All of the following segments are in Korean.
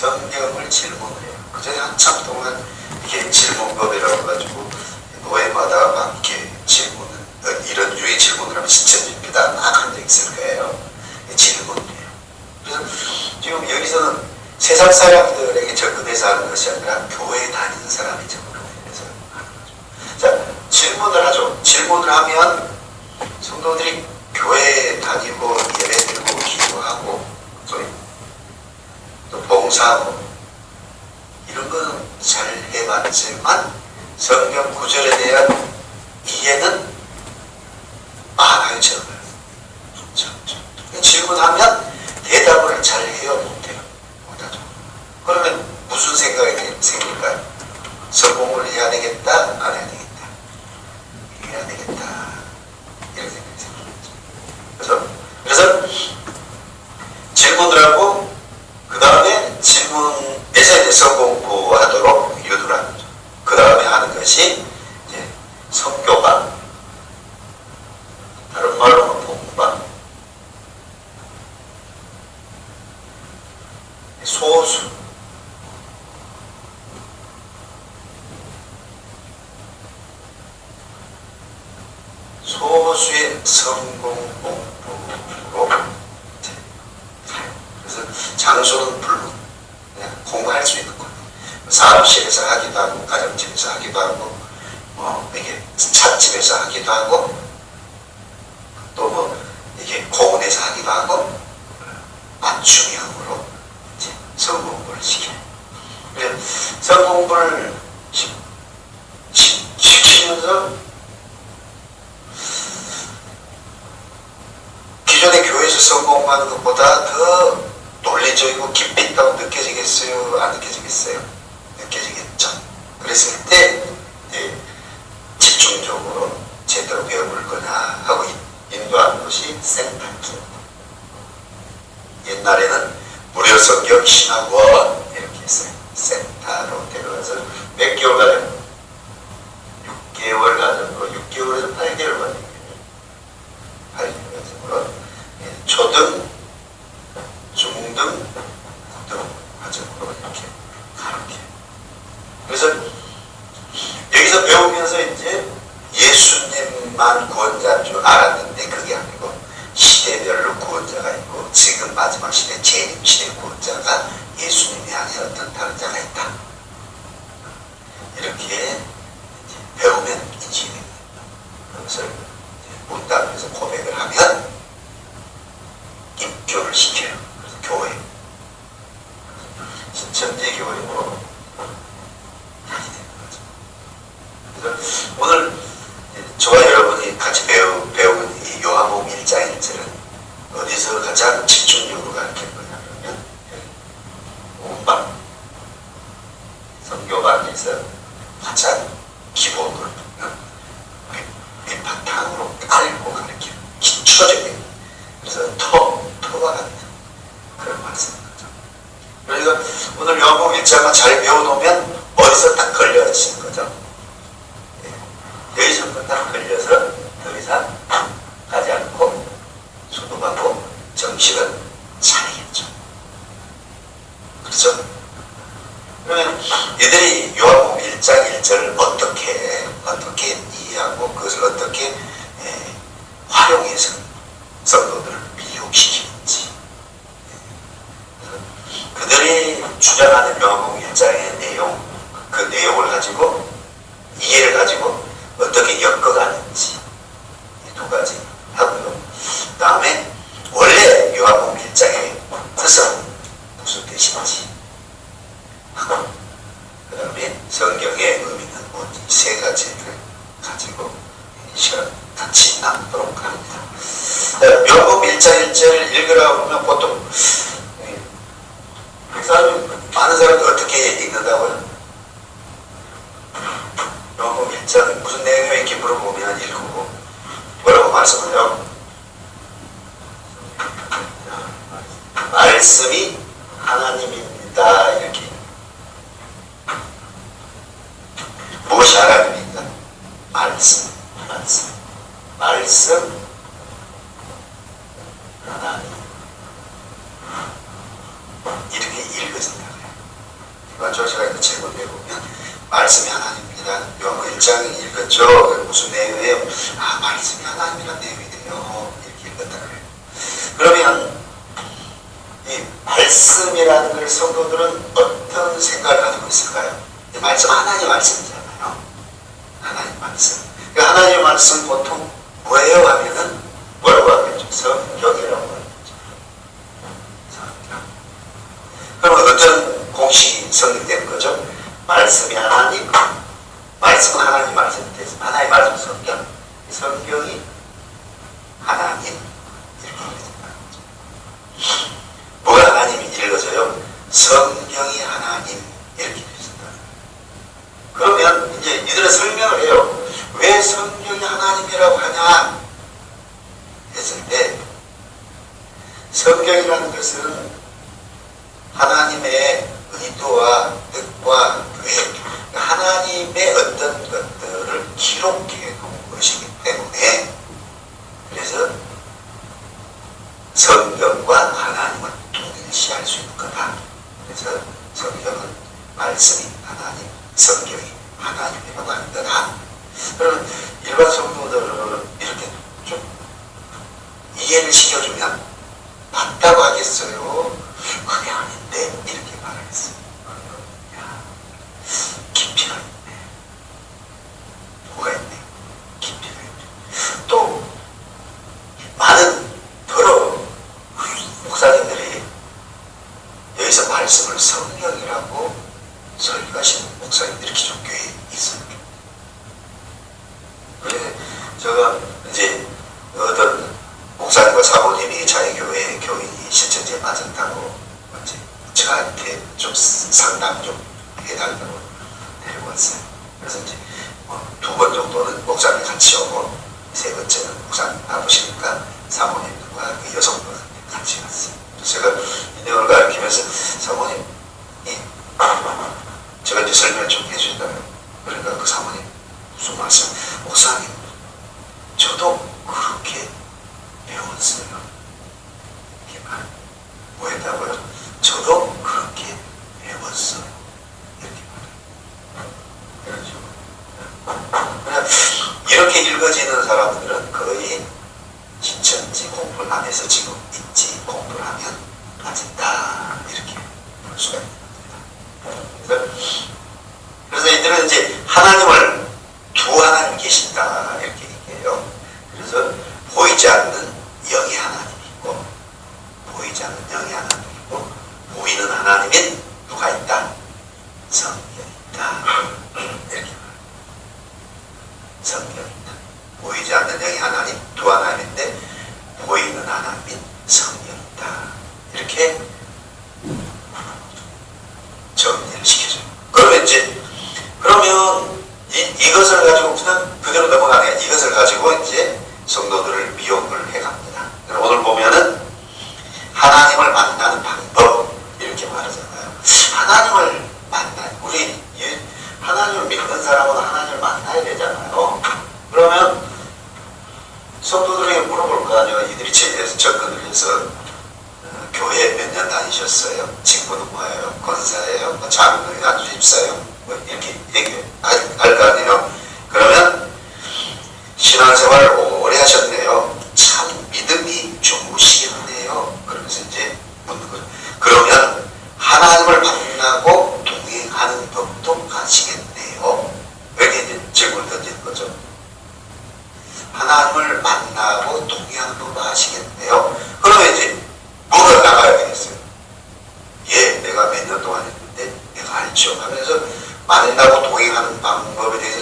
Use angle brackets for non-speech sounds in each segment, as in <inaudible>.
성경을 질문을 해요. 그 전에 한참 동안 이게 질문법이라고 가지고 노예마다 막 이렇게 질문을 어, 이런 유의 질문을 하면 신천지입니다. 막한 적 있을 거예요. 질문이에요. 그래서 지금 여기서는 세상 사람들에게 접근해서 하는 것이 아니라 교회에 다니는 사람이 접근해서 하는 거죠. 자, 질문을 하죠. 질문을 하면 성도들이 교회에 다니고 예배 드리고 기도하고 또, 또 봉사하고 이런 거는 잘 해봤지만 성경 구절에 대한 이해는 많아요, 저는. 질문하면 대답을 잘 해요, 못해요? 못하죠. 그러면 무슨 생각이 생길까요? 성공을 해야 되겠다, 안 해야 되겠다. 해야 되겠다. 이런 생각이 생기죠. 그래서, 그래서 질문을 하고, 그 다음에 질문에서 이제 성공부하도록 유도를 하는 거죠. 그 다음에 하는 것이 이제 성교반, 다른 말로 복반, 소수, 그러니까 오늘 요한복음 1장만 잘 배워놓으면 어디서 딱 걸려지는 거죠. 여기서부터 딱 걸려서 더 이상 가지 않고 수도하고 정식은 차리겠죠. 그렇죠? 그러면 이들이 요한복음 1장 1절을 어떻게 어떻게 이해하고 그것을 어떻게 에, 활용해서 성도들을 미혹시키는지 에, 그들이 주장하는 요한복음 1장의 내용 그 내용을 가지고 이해를 가지고 어떻게 엮어가는지 이두 가지 하고요. 다음에 원래 요한복음 1장의 뜻은 무슨 뜻인지 하고 그 다음에 성경의 의미는 뭔지 세 가지를 가지고 이 시간 같이 나누도록 합니다. 요한복음 1장 1절 읽으라고 하면 보통 사람 많은 사람이 어떻게 읽는다고요? 요한복음 1장 무슨 내용이 이렇게 물어보면 읽고 뭐라고 말씀해요? 말씀이 하나님입니다. 이렇게 무엇이 하나님입니까? 말씀, 말씀, 말씀, 하나님 이렇게 읽어진다. 그건 제가 이제 질문해 보면 말씀이 하나님입니다. 요한복 1장 읽었죠? 무슨 내용이에요? 아 말씀이 하나님이란 내용이네요. 이렇게 읽었다 그래요. 그러면 이 말씀이라는 걸 성도들은 어떤 생각을 가지고 있을까요? 이 말씀 하나님 말씀이잖아요. 하나님 말씀. 그 하나님 말씀 보통 뭐예요? 하면은 뭐라고 하겠죠? 성경이라고 하겠죠. 성경. 그러면 어떤 공식이 성립되는 거죠? 말씀이 하나님, 말씀은 하나님 말씀이 돼서 하나님 말씀 성경, 이 성경이 하나님 이렇게 읽어진다는 거죠. 뭐가 하나님이 읽어져요? 성경이 하나님 이렇게 읽어진다. 그러면 이들은 설명을 해요. 왜 성경이 하나님이라고 하냐? 했을 때 성경이라는 것은 하나님의 의도와 뜻과 계획, 하나님의 어떤 것들을 기록해 놓은 것이기 때문에 그래서 성경과 하나님을 동일시할 수 있는 거다. 그래서 성경은 말씀이 하나님, 성경이 하나님이라고 하는 거다. 그러면 일반 성도들은 이렇게 좀 이해를 시켜주면 맞다고 하겠어요. 그게 아닌데 이렇게 말하겠어요. 야, 깊이가 있네. 깊이가 있네. 또 많은 여러 목사님들이 여기서 말씀을 성령이라고 설교하시는 목사님들이 기존 교회에 있어요. 그래 제가 이제 어떤 목사님과 사모님이 자기 교회 교인이 실천지에 맞았다고 이제 저한테 좀 상담 좀 해달라고 데려왔어요. 그래서 이제 뭐 두번 정도는 목사님 같이 오고 세 번째는 목사님 바쁘시니까 사모님과 그 여성분 같이 갔어요. 제가 이 내용을 가르치면서 사모님 이 제가 이제 설명을 좀 해준다면 그러니까 그 사모님 무슨 말씀 목사님 저도 그렇게 배웠어요. 뭐였다고요? 저도 그렇게 배웠어요. 이렇게 말해요. 이렇게 읽어지는 사람들은 거의 진천지 공부를 안 해서 지금 있지 공부를 하면 빠진다 이렇게 볼 수가 있는 겁니다. 그래서, 이들은 이제 하나님을 두 하나님 계신다 이렇게 얘기해요. 그래서 보이지 않는 영이 하나님이 있고 보이지 않는 영이 하나님이 있고 보이는 하나님인 누가 있다? 성경이 있다. 이렇게 말해요. 성경이 있다. 보이지 않는 영이 하나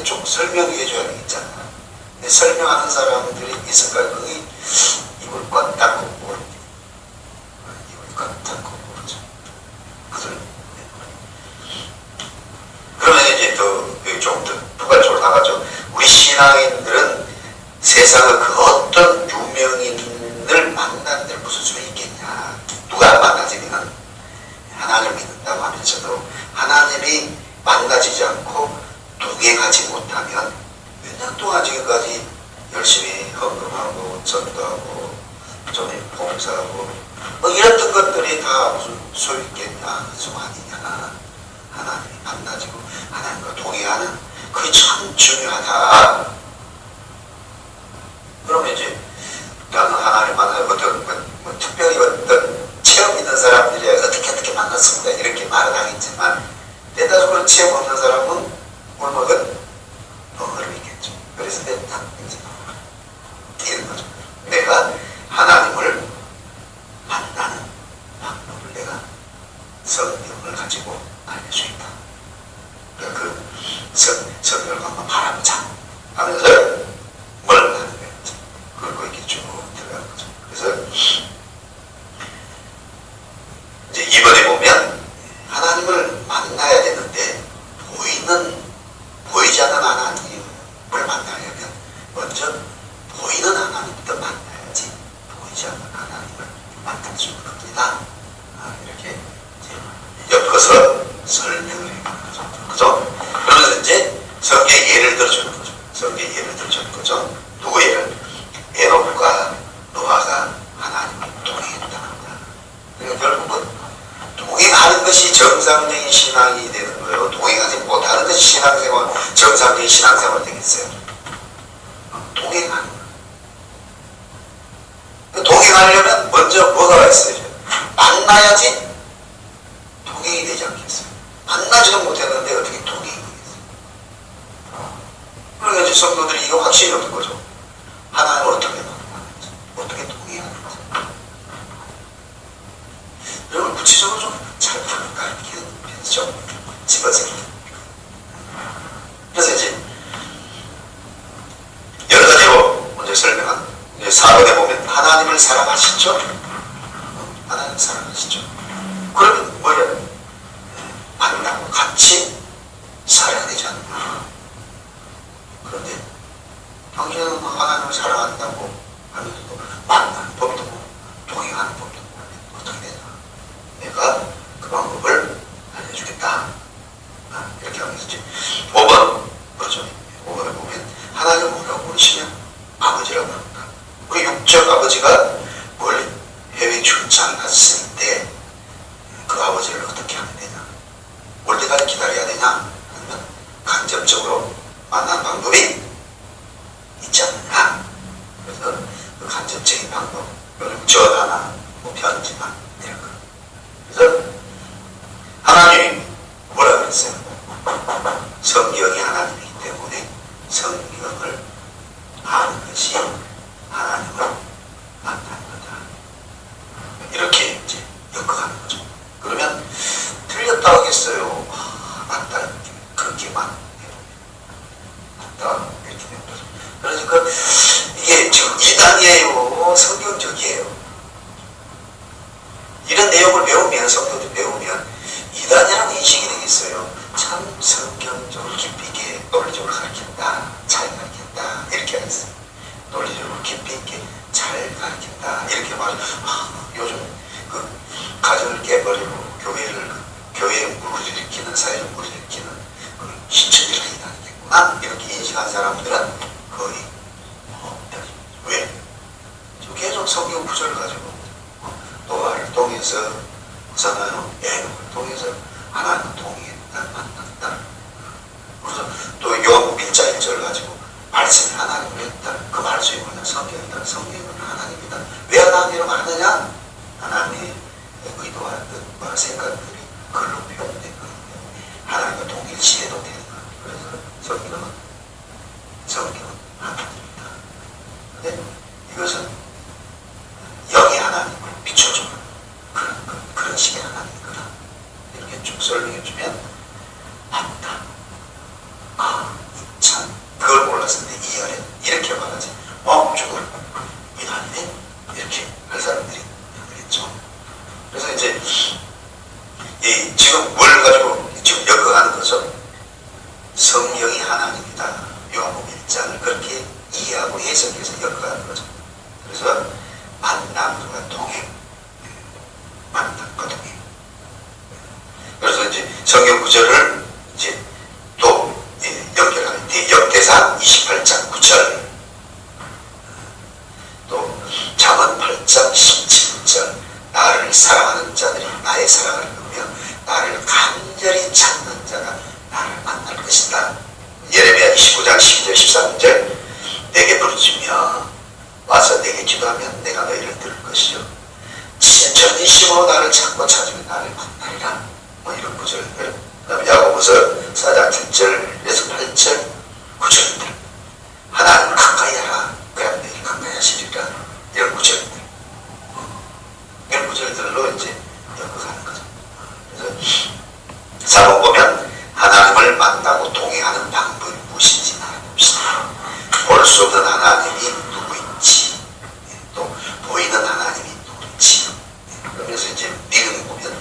좀 설명해 줘야 되겠잖아. 근데 설명하는 사람들이 있을까요? 그게 입을 꽉 닫고 모릅니다. 입을 꽉 닫고 모르죠. 그러면 이제 더좀더 부가적으로 나가죠. 우리 신앙인들은 세상의 있어 이런 걸 가지고 성경이 하나님이기 때문에 성경을 그러한 생각들이 글로 표현돼 부르짖며 와서 내게 기도하면 내가 너희를 들을 것이요? 진천지심으로 나를 찾고 찾으면 나를 만나리라. 뭐 이런 구절들 그 다음에 야고보서 4장 7절에서 8절 구절들 하나님을 가까이 하라. 그럼 너희 가까이 하시리라. 이런 구절들 이런 구절들로 이제 엮어가는 거죠. 그래서 사본 보면 하나님을 만나고 동행하는 방법이 무엇인지 알아봅시다. 볼 수 없는 하나님이 누구인지 또 보이는 하나님이 누구인지 그러면서 이제 믿음 보면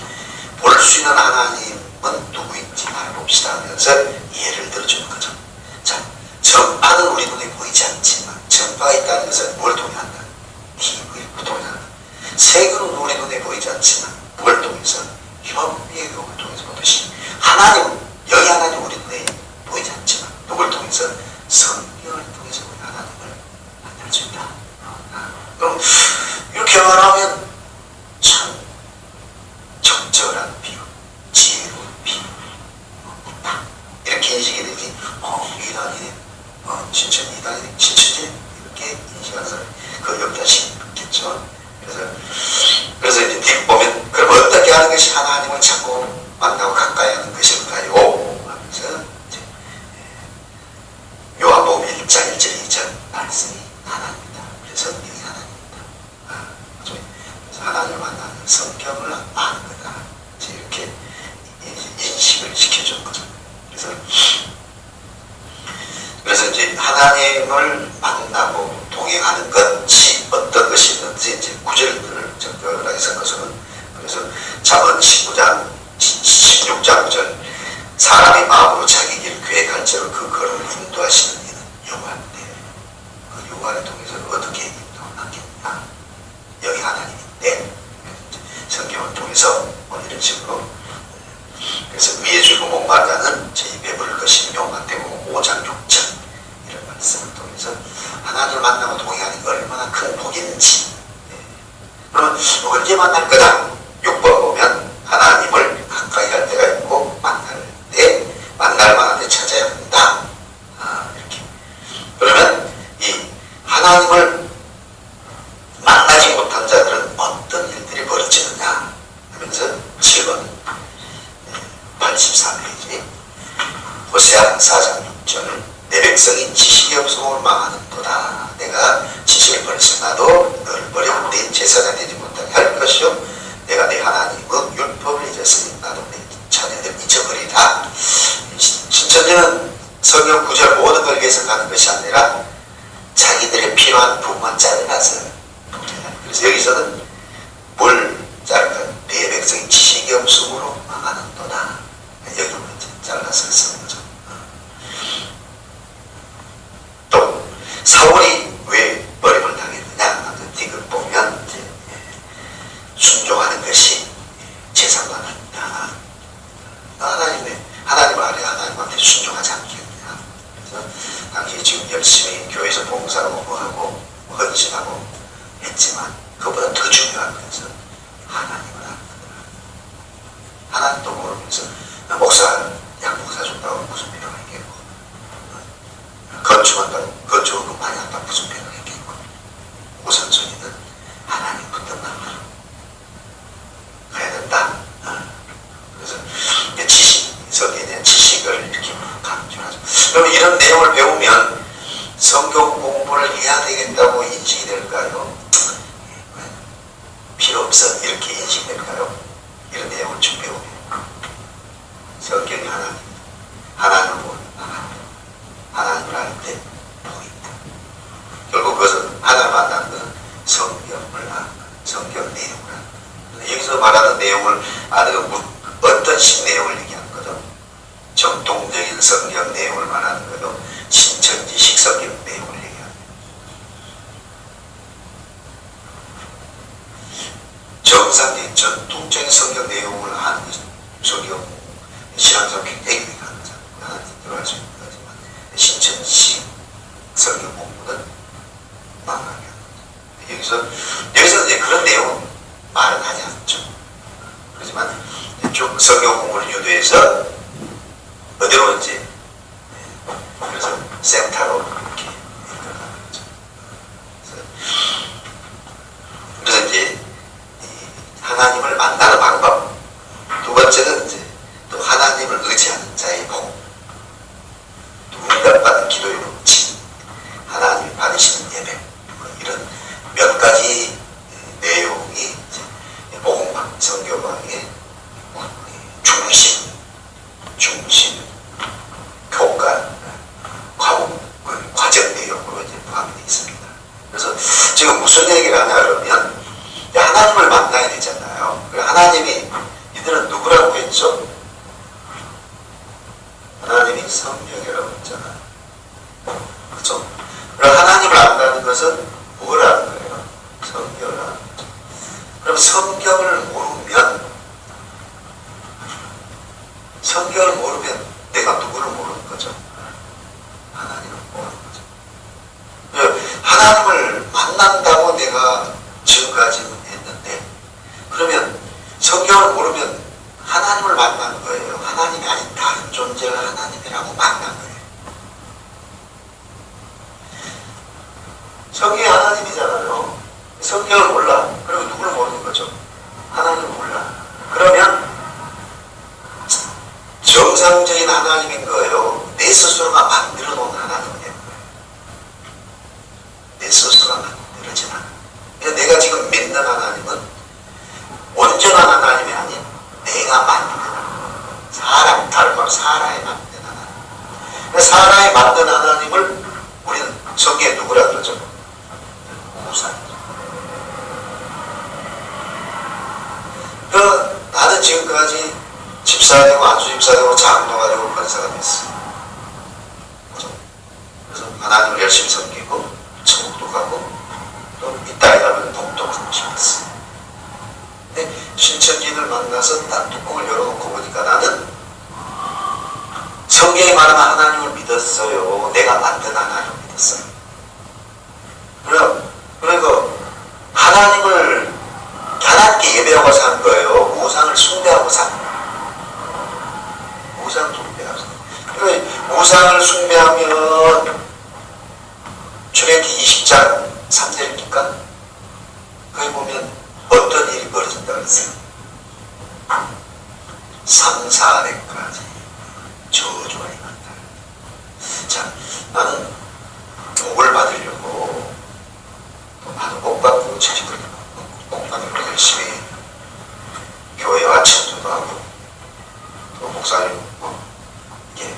볼 수 있는 하나님은 누구인지 알아봅시다 하면서 예를 들어주는 거죠. 자, 전파는 우리 눈에 보이지 않지만 전파가 있다는 것은 뭘 통해한다? 힘을 통해한다. 세금은 우리 눈에 보이지 않지만 뭘 통해서 협의의 을 통해서 보듯이 하나님 여기 하나님 우리 눈에 보이지 않지만 누굴 통해서 성경을 통해서 우리 하나님을 만날 수 있다. 아, 그럼 이렇게 말하면 참 적절한 비유, 지혜로운 비유 있다. 이렇게 인식이 되지. 어, 이단이네. 어, 진짜 이단이네. 진짜지? 이렇게 인식하는 사람이 그 역자식이 있겠죠. 그래서 그래서 이제 뒷보면 그럼 어떻게 하는 것이 하나님을 찾고 만나고 가까이 하는 것일까요? 하면서 이제 요한복음 1장 1절 2절 말씀이 하나님이다. 그래서 성경이 하나님이다. 아? 그래서 하나님을 만나는 성경을 아는 거다. 이렇게 인식을 시켜준. 그래서 그래서 이제 하나님을 만나고 동행하는 것이 어떤 것이든지 이제 구절들을 적절하게 섞어서는 그래서 잠언 19장 16장 9절 사람이 마음으로 자기 길 계획할지로 그 걸음을 인도하시는 이는 여호와인데 그 여호와를 통해서 어떻게 인도하겠냐 여기 하나님인데. 성경을 통해서 뭐 이런 식으로 그래서 목마르다는 제 입에 물을 것이 5장 6절 이런 말씀을 통해서 하나님을 만나고 동행하는 게 얼마나 큰 복인지 네. 그러면 언제 만날 거다 6번 보면 하나님을 가까이 할 때가 있고 만날 때 만날 만한 때 찾아야 한다 아, 이렇게 그러면 이 하나님을 만나지 못한 자들은 어떤 일들이 벌어지느냐 하면서 7번 83페이지 호세아 4장 6절 내 백성이 지식이 없음을 망하는도다 내가 지식을 버렸으나도 너를 버려 내 제사가 되지 못하게 할 것이요 내가 내 하나님의 율법을 잊었으니 나도 내 자녀들 잊어버리다 신천지는 성경 구절 모든 걸 위해서 가는 것이 아니라 자기들의 필요한 부분만 잘라서 그래서 여기서는 뭘 자를까 내 백성이 지식이 없음으로 망하는도다 여기만 잘라서 쓰는 거죠 또 사울이 왜 버림을 당했느냐 뒤를 보면 이제 순종하는 것이 제사관이다 하나님의 하나님 아래 하나님한테 순종하지 않겠느냐 그래서 당시 지금 열심히 교회에서 봉사하고 뭐하고 헌신하고 했지만 그보다 더 중요한 것은 하나님을 아는 거다 하나님도 모르면서 목사 양목사 준다고 무슨 필요가 있겠고 건축한다고 건축은 많이 한다고 무슨 필요가 있겠고 우선순위는 하나님부터 만나 가야 된다 어. 그래서 이제 지식 성경에 대한 지식을 이렇게 강조하죠 그럼 이런 내용을 배우면 성경 공부를 해야 되겠다고 인식이 될까요? 필요 없어 이렇게 인식될까요? 이런 내용을 쭉 배우면 성경이 하나님 하나님을 보는 하나님 하나님을 알때 보인다 결국 그것은 하나님 만나는 것은 성경을 아는 것 성경 내용을 아는 것 여기서 말하는 내용을 아는 건 무- 어떤 식 내용을 얘기하는 거죠 정통적인 성경 내용을 말하는 거죠 신천지식 성경 내용을 얘기하는 거죠 정상적인 전통적인 성경 내용을 아는 것이 성경 신앙상 굉장히 유익한 거죠. 하나님 여기서 그런 내용은 말은 하지 않죠. 하나님을 만나는 방법 두 번째는 이제 또 하나님을 의지하는 자의 복 응답받은 기도의 법칙 하나님이 받으시는 예배 뭐 이런 몇 가지 내용이 이제 복음방 성교방의 중심 중심 교과 과목 그 과정 내용으로 이제 포함이 되어 있습니다. 그래서 지금 무슨 얘기를 하냐 그러면 이제 하나님을 만나야 되잖아요. 그래서 하나님이 이들은 누구라고 했죠? 하나님이 성령이라고 했잖아요. 그렇죠? 그럼 하나님을 안다는 것은 뭘 아는 거예요? 성경을 아는 거죠. 그럼 성경을 모르면 성경을 모르면 내가 누구를 모르는 거죠? 하나님을 모르는 거죠. 예, 하나님을 만난다고 내가 지금까지는 했는데 그러면 성경을 모르면 하나님을 만난 거예요. 하나님이 아닌 다른 존재가 하나님이라고 만난 거예요. 성경이 하나님이잖아요. 성경을 몰라. 그리고 누구를 모르는 거죠? 하나님을 몰라. 그러면 정상적인 하나님인 거예요. 내 스스로가 만들어 놓은 하나님이 된 거예요. 내 스스로가 만들어진 하나님. 그러니까 내가 지금 믿는 하나님은 온전한 하나님이 아닌 내가 만든 하나님. 사람, 말로 사람이 만든 하나님. 그러니까 사람이 만든 하나님을 우리는 성경에 누구라 그러죠? 우상이죠. 그 나는 지금까지 집사되고 안수 집사되고 장로가 되고 권사가 됐어. 그죠? 그래서 하나님을 열심히 섬기고 천국도 가고 또 이따위 가면 복도 가고 싶었어. 근데 신천지를 만나서 딱 뚜껑을 열어놓고 보니까 나는 성경에 말하는 하나님을 믿었어요. 내가 만든 하나님을 믿었어요. 그럼 그리고 하나님을 하나님께 예배하고 산 거예요. 우상을 숭배하고 산 거예요. 우상 숭배하고 산 거예요. 그러니까 우상을 숭배하면 출애기 20장 3절입니까? 거기 보면 어떤 일이 벌어진다 그랬어요. 3, 4대까지 저주가 임한다. 자, 나는 복을 받으려고 나도 복 받고 채식을 복 받으려고 열심히 교회와 청소도 하고 또 목사님 뭐 이게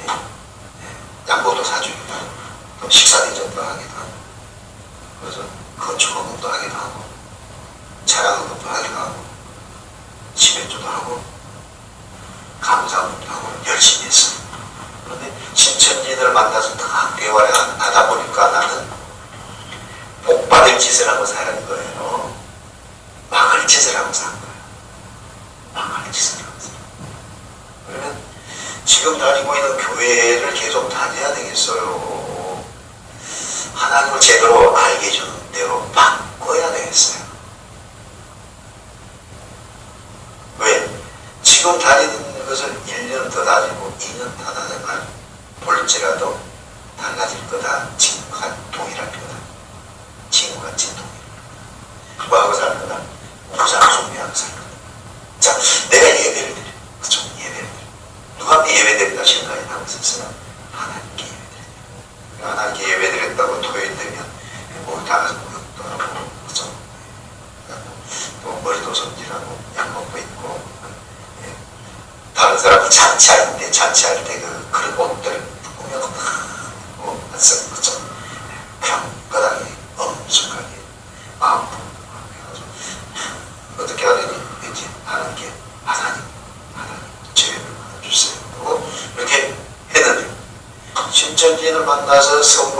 양보도 사주기도 하고 또 식사 대접도 하기도 하고 그래서 건축헌금도 하기도 하고 차량헌금도 하기도 하고 집회주도 하고 감사헌금도 하고 열심히 했어. 그런데 신천지인을 만나서 다 대화를 하다 보니까 나는 복 받을 짓을 하고 사는 거예요. 막을 짓을 하고 산 거예요. 막을 짓을 하고 산 거예요. 그러면 지금 다니고 있는 교회를 계속 다녀야 되겠어요. 하나님을 제대로 알게 해주는 대로 바꿔야 되겠어요. 왜? 지금 다니는 것을 1년 더 다니고 2년 더 다니면 볼지라도 달라질 거다. 지금과 동일할 거다. 지금과 진동. 뭐하고 살 거다? 우상 숭배하고 살 거다. 자, 내가 예배를 드려. 그죠? 예배를 드려. 누구한테 예배 드린다 생각이 나고 있었어요? 하나님께 예배 드려. 하나님께 예배 드렸다고 토요일 되면 뭐 나가서 목욕도 하고, 그죠? 또 머리도 손질하고, 약 먹고 있고, 예. 다른 사람 잔치할 때, 잔치할 때 그, 그런 옷들 꾸며서 막, 어, 했어요. 그죠? 평가당이 엄청나게 마음 해가지고 어떻게 하느니 이제 하나님께 하나님 하나님 죄를 받아주세요 하고 이렇게 했는데 신천지인을 만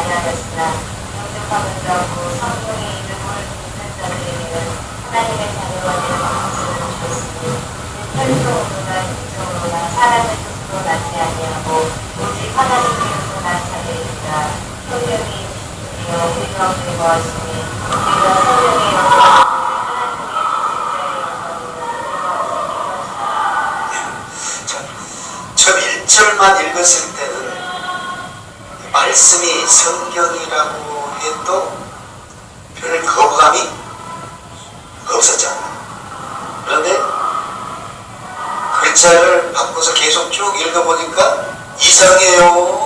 알려졌으나 영접하는 자고 성령의 이름을 믿는 자들에게는 하나님의 자녀가 되는 것을 주셨으니 혈통으로나 인정으로나 사람의 뜻으로 나지 아니하고 오직 하나님의 이름으로 난 자들이니라 성령이 주여 우리 가운데 거하시니 우리가 성령의 저 1절만 읽었을 말씀이 성경이라고 해도 별 거부감이 없었잖아요. 그런데 글자를 바꿔서 계속 쭉 읽어보니까 이상해요.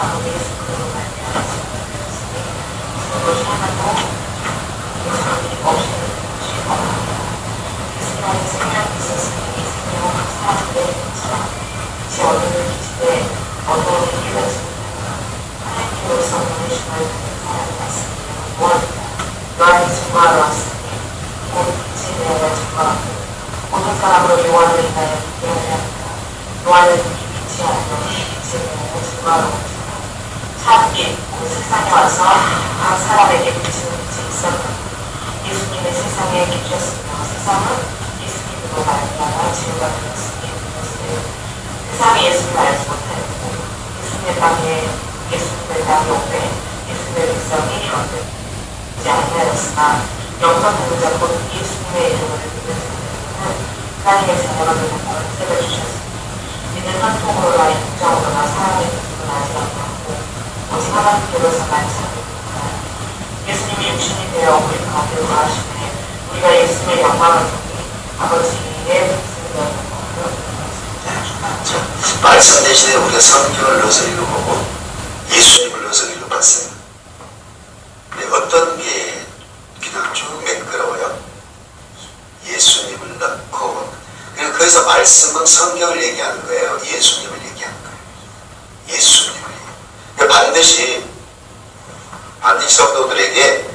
probably is 말씀 대신에 우리가 성경을 넣어서 읽어보고 예수님을 넣어서 읽어봤어요. 근데 어떤 게 그냥 쭉 매끄러워요? 예수님을 넣고 거기서 말씀은 성경을 얘기하는 거예요. 예수님을 얘기하는 거예요. 예수님을 얘기해요. 그러니까 반드시 반드시 성도들에게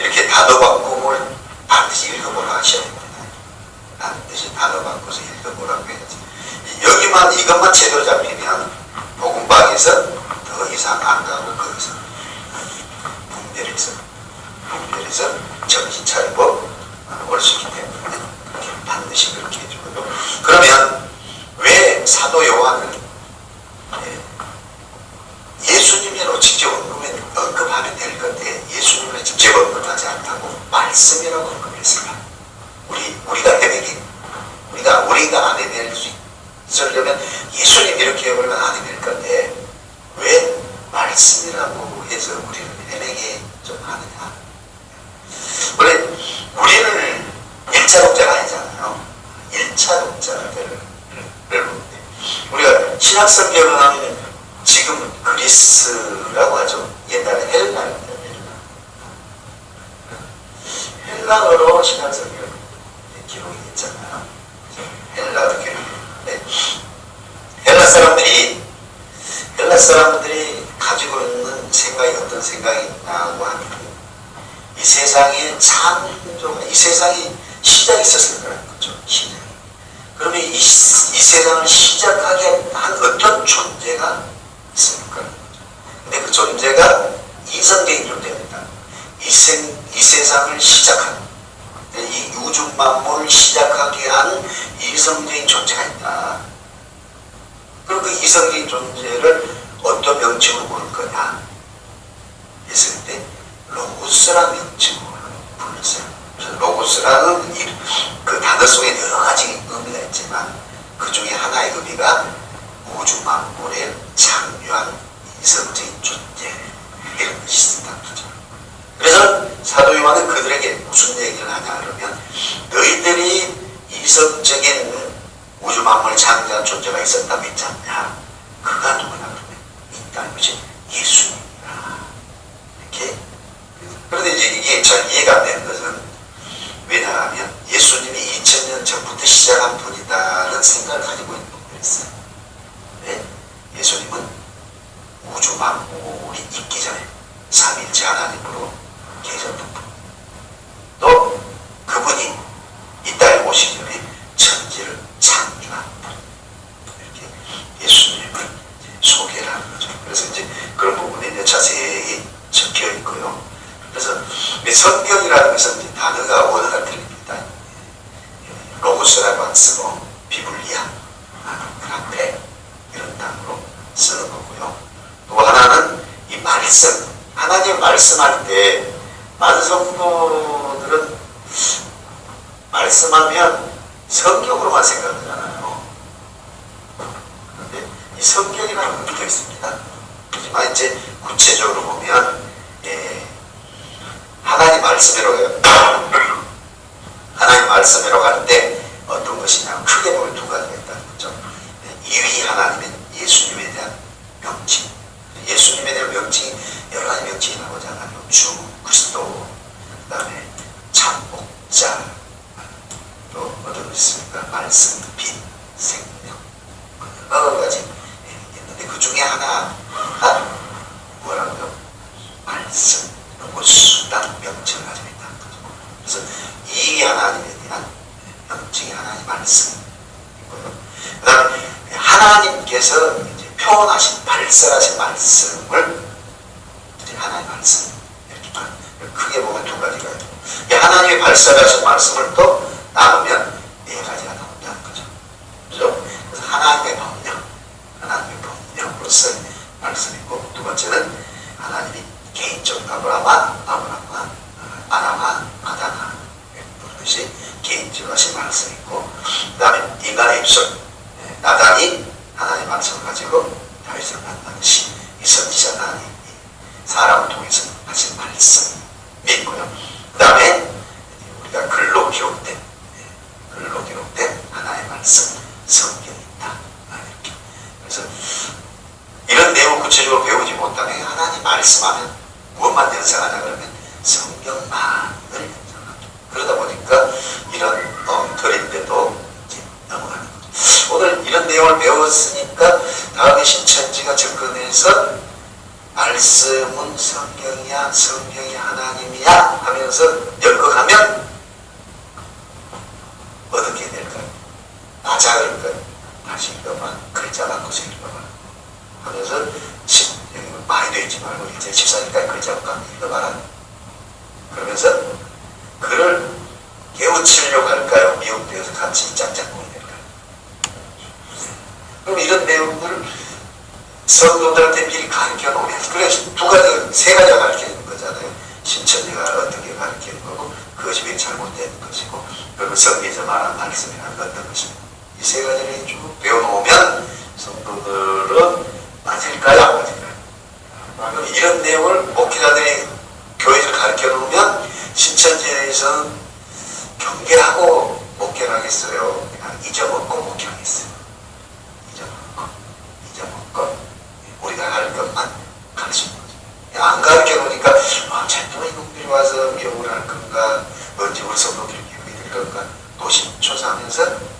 이렇게 단어 바꿈을 반드시 읽어보라 하셔야 됩니다. 반드시 단어 바꿔서 읽어보라고 해야지. 여기만 이것만 제대로 잡히면 복음방에서 더 이상 안 가고 거기서 분별해서 분별해서 정신 차리고 올 수 있기 때문에 반드시 그렇게 해주고요. 그러면 왜 사도 요한은 예, 예수님으로 직접 언급해, 언급하면 될 건데 예수님을 직접 언급하지 않다고 말씀이라고 언급했을까? 우리 우리가 헤매기 우리가 우리가 안 해낼 수 있으려면 예수님 이렇게 해버리면 안 해낼 건데 왜 말씀이라고 해서 우리를 헤매게 좀 하느냐? 원래 우리는 일차 독자가 아니잖아요. 일차 독자를 보는데 신약 성경은 지금 그리스라고 하죠. 옛날에 헬라입니다. 헬라. 헬라어로 신약 성경 기록이 됐잖아요. 헬라어로 기록이 헬라 사람들이 헬라 사람들이 가지고 있는 생각이 어떤 생각이 있냐고 하면 이 세상에 창조가 이 세상이 시작이 있었을 성경으로만 생각하잖아요. 그런데 이 성경이라는 의미가 있습니다. 하지만 이제 구체적으로 보면 예, 하나님 말씀으로 <clears throat> 하나님 갈때 어떤 것이냐 크게 보면 두 가지가 있다는 거죠. 예, 이위 하나님은 예수님에 대한 명칭, 예수님에 대한 명칭이 여러 가지 명칭이 나오잖아요. 주, 그리스도, 그 다음에 참복자, 또 어떤 것 있습니까? 말씀, 빛, 생명, 여러 가지 있는데 그 중에 하나 가 뭐라고요? 말씀, 그 수단 명칭을 가지고 있다는 거죠. 그래서 이 하나님에 대한 명칭이 하나님 말씀이고요. 그 다음에 하나님께서 이제 표현하신, 발설하신 말씀을 하나님 말씀 이렇게 봐. 크게 보면 두 가지가 있고 이 하나님의 발설하신 말씀을 또 나누면 네 가지가 나온다는 거죠. 그죠? 그래서 하나님의 법령, 하나님의 법령으로서 말씀이고 두 번째는 하나님이 개인적 아브라마, 아브라마, 성도들한테 미리 가르쳐 놓으면 그래서 두 가지, 세 가지가 가르쳐 있는 거잖아요. 신천지가 어떻게 가르쳐 는 거고 거짓이 잘못된 것이고 그리고 성기자 말한 말씀이라는 것는 것입니다. 이 세 가지를 쭉 배워놓으면 성도들은 맞을까요? 안 맞을까요? 이런 내용을 목회자들이 교회에서 가르쳐 놓으면 신천지에서는 경계하고 목회를 하겠어요. 아, 잊어먹고 です。